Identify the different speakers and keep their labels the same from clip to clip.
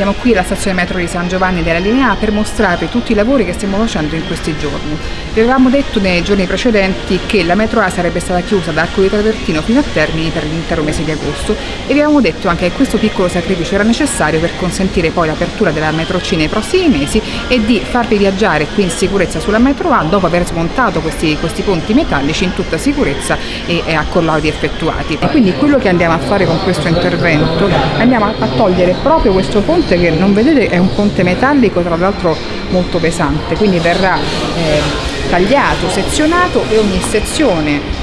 Speaker 1: siamo qui alla stazione metro di San Giovanni della linea A per mostrarvi tutti i lavori che stiamo facendo in questi giorni. Vi avevamo detto nei giorni precedenti che la metro A sarebbe stata chiusa da Arco di Travertino fino a Termini per l'intero mese di agosto e vi avevamo detto anche che questo piccolo sacrificio era necessario per consentire poi l'apertura della metro C nei prossimi mesi e di farvi viaggiare qui in sicurezza sulla metro A dopo aver smontato questi, questi ponti metallici in tutta sicurezza e, e a collodi effettuati. E quindi quello che andiamo a fare con questo intervento andiamo a togliere proprio questo ponte che non vedete è un ponte metallico tra l'altro molto pesante, quindi verrà eh, tagliato, sezionato e ogni sezione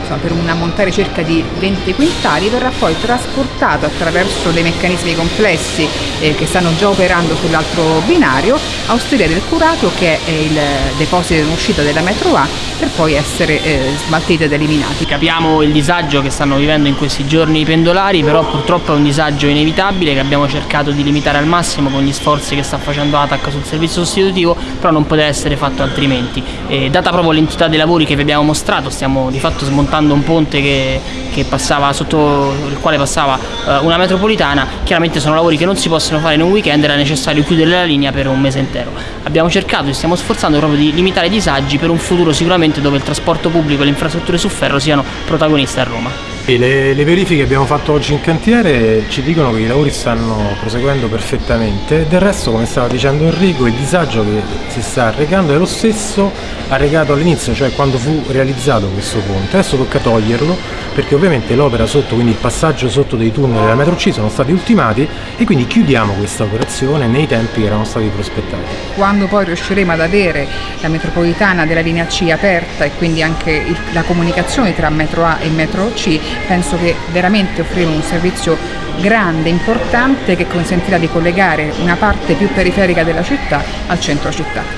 Speaker 1: insomma, per un ammontare circa di 20 quintali verrà poi trasportato attraverso dei meccanismi complessi eh, che stanno già operando sull'altro binario a Osteria del Curato che è il deposito in uscita della metro A per poi essere eh, smaltiti ed eliminati.
Speaker 2: Capiamo il disagio che stanno vivendo in questi giorni i pendolari, però purtroppo è un disagio inevitabile che abbiamo cercato di limitare al massimo con gli sforzi che sta facendo ATAC sul servizio sostitutivo, però non poteva essere fatto altrimenti. E data proprio l'entità dei lavori che vi abbiamo mostrato, stiamo di fatto smontando un ponte che, che passava sotto il quale passava uh, una metropolitana, chiaramente sono lavori che non si possono fare in un weekend, era necessario chiudere la linea per un mese intero. Abbiamo cercato e stiamo sforzando proprio di limitare i disagi per un futuro sicuramente dove il trasporto pubblico e le infrastrutture su ferro siano protagoniste a Roma.
Speaker 3: Le, le, verifiche che abbiamo fatto oggi in cantiere ci dicono che i lavori stanno proseguendo perfettamente, del resto come stava dicendo Enrico il disagio che si sta arrecando è lo stesso arrecato all'inizio, cioè quando fu realizzato questo ponte, adesso tocca toglierlo perché ovviamente l'opera sotto, quindi il passaggio sotto dei tunnel della metro C sono stati ultimati e quindi chiudiamo questa operazione nei tempi che erano stati prospettati.
Speaker 1: Quando poi riusciremo ad avere la metropolitana della linea C aperta e quindi anche il, la comunicazione tra metro A e metro C penso che veramente offriremo un servizio grande, importante che consentirà di collegare una parte più periferica della città al centro città.